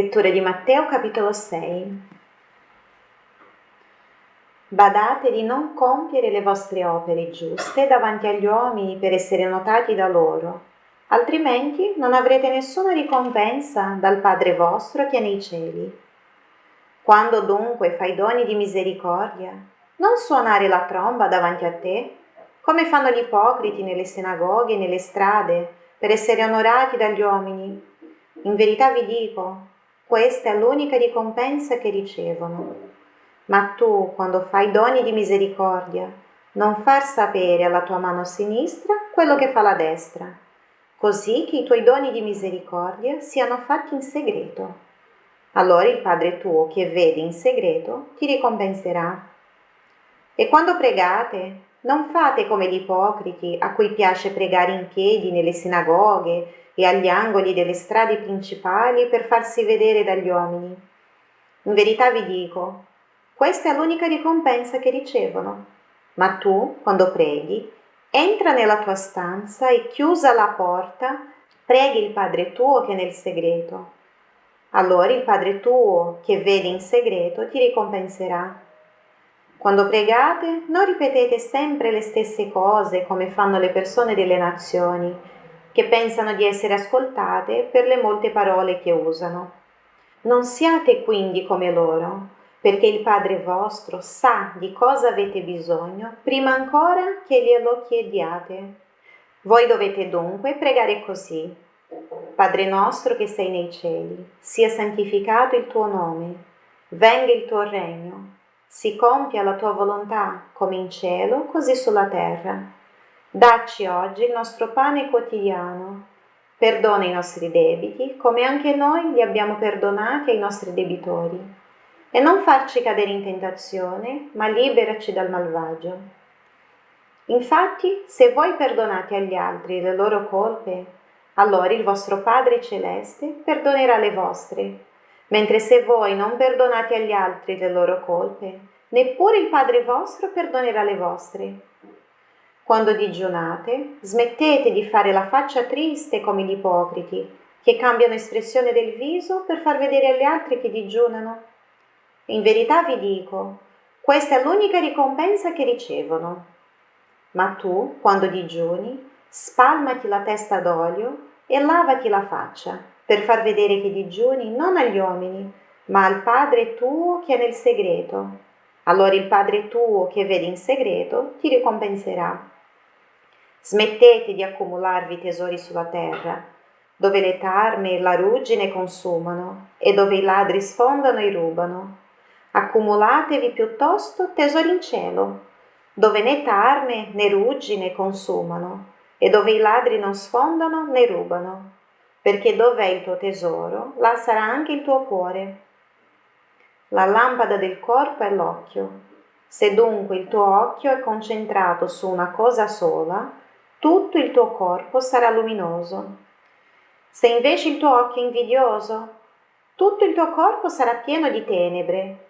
Lettura di Matteo capitolo 6. Badate di non compiere le vostre opere giuste davanti agli uomini per essere notati da loro, altrimenti non avrete nessuna ricompensa dal Padre vostro che è nei cieli. Quando dunque fai doni di misericordia, non suonare la tromba davanti a te, come fanno gli ipocriti nelle sinagoghe e nelle strade, per essere onorati dagli uomini. In verità vi dico, questa è l'unica ricompensa che ricevono. Ma tu, quando fai doni di misericordia, non far sapere alla tua mano sinistra quello che fa la destra, così che i tuoi doni di misericordia siano fatti in segreto. Allora il Padre tuo che vede in segreto ti ricompenserà. E quando pregate, non fate come gli ipocriti a cui piace pregare in piedi nelle sinagoghe e agli angoli delle strade principali per farsi vedere dagli uomini. In verità vi dico, questa è l'unica ricompensa che ricevono. Ma tu, quando preghi, entra nella tua stanza e chiusa la porta, preghi il Padre tuo che è nel segreto. Allora il Padre tuo che vede in segreto ti ricompenserà. Quando pregate, non ripetete sempre le stesse cose come fanno le persone delle nazioni che pensano di essere ascoltate per le molte parole che usano. Non siate quindi come loro, perché il Padre vostro sa di cosa avete bisogno prima ancora che glielo chiediate. Voi dovete dunque pregare così. Padre nostro che sei nei cieli, sia santificato il tuo nome, venga il tuo regno, si compia la tua volontà come in cielo, così sulla terra. Dacci oggi il nostro pane quotidiano. Perdona i nostri debiti, come anche noi li abbiamo perdonati ai nostri debitori. E non farci cadere in tentazione, ma liberaci dal malvagio. Infatti, se voi perdonate agli altri le loro colpe, allora il vostro Padre Celeste perdonerà le vostre. Mentre se voi non perdonate agli altri le loro colpe, neppure il Padre vostro perdonerà le vostre. Quando digiunate, smettete di fare la faccia triste come gli ipocriti, che cambiano espressione del viso per far vedere agli altri che digiunano. In verità vi dico, questa è l'unica ricompensa che ricevono. Ma tu, quando digiuni, spalmati la testa d'olio e lavati la faccia, per far vedere che digiuni non agli uomini, ma al Padre tuo che è nel segreto. Allora il Padre tuo che vede in segreto ti ricompenserà. Smettete di accumularvi tesori sulla terra, dove le tarme e la ruggine consumano e dove i ladri sfondano e rubano. Accumulatevi piuttosto tesori in cielo, dove né tarme né ruggine consumano e dove i ladri non sfondano né rubano, perché dove è il tuo tesoro, là sarà anche il tuo cuore. La lampada del corpo è l'occhio. Se dunque il tuo occhio è concentrato su una cosa sola, tutto il tuo corpo sarà luminoso. Se invece il tuo occhio è invidioso, tutto il tuo corpo sarà pieno di tenebre.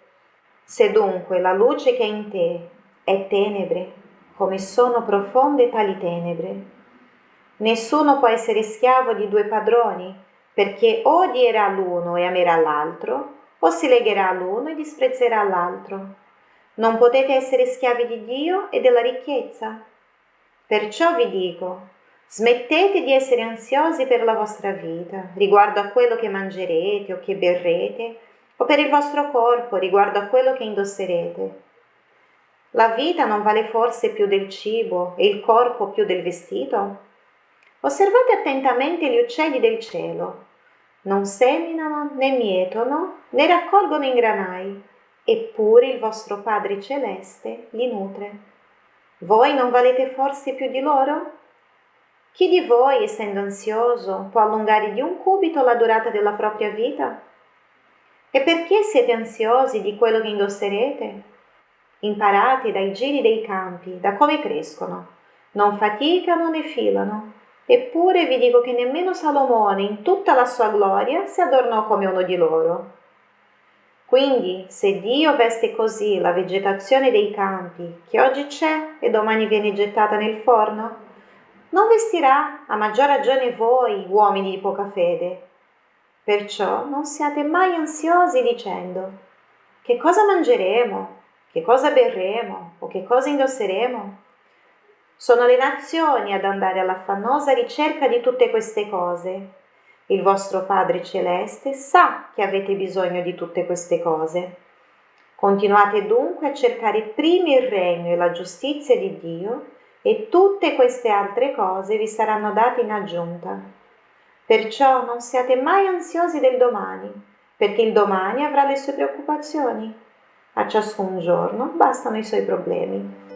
Se dunque la luce che è in te è tenebre, come sono profonde tali tenebre, nessuno può essere schiavo di due padroni, perché odierà l'uno e amerà l'altro, o si legherà all'uno e disprezzerà l'altro. Non potete essere schiavi di Dio e della ricchezza. Perciò vi dico, smettete di essere ansiosi per la vostra vita, riguardo a quello che mangerete o che berrete, o per il vostro corpo, riguardo a quello che indosserete. La vita non vale forse più del cibo e il corpo più del vestito? Osservate attentamente gli uccelli del cielo. Non seminano, né mietono, né raccolgono in granai, eppure il vostro Padre Celeste li nutre. Voi non valete forse più di loro? Chi di voi, essendo ansioso, può allungare di un cubito la durata della propria vita? E perché siete ansiosi di quello che indosserete? Imparate dai giri dei campi, da come crescono. Non faticano né filano. Eppure vi dico che nemmeno Salomone, in tutta la sua gloria, si adornò come uno di loro. Quindi, se Dio veste così la vegetazione dei campi, che oggi c'è e domani viene gettata nel forno, non vestirà a maggior ragione voi, uomini di poca fede. Perciò non siate mai ansiosi dicendo che cosa mangeremo, che cosa berremo o che cosa indosseremo. Sono le nazioni ad andare all'affannosa ricerca di tutte queste cose. Il vostro Padre Celeste sa che avete bisogno di tutte queste cose. Continuate dunque a cercare prima il regno e la giustizia di Dio e tutte queste altre cose vi saranno date in aggiunta. Perciò non siate mai ansiosi del domani, perché il domani avrà le sue preoccupazioni. A ciascun giorno bastano i suoi problemi.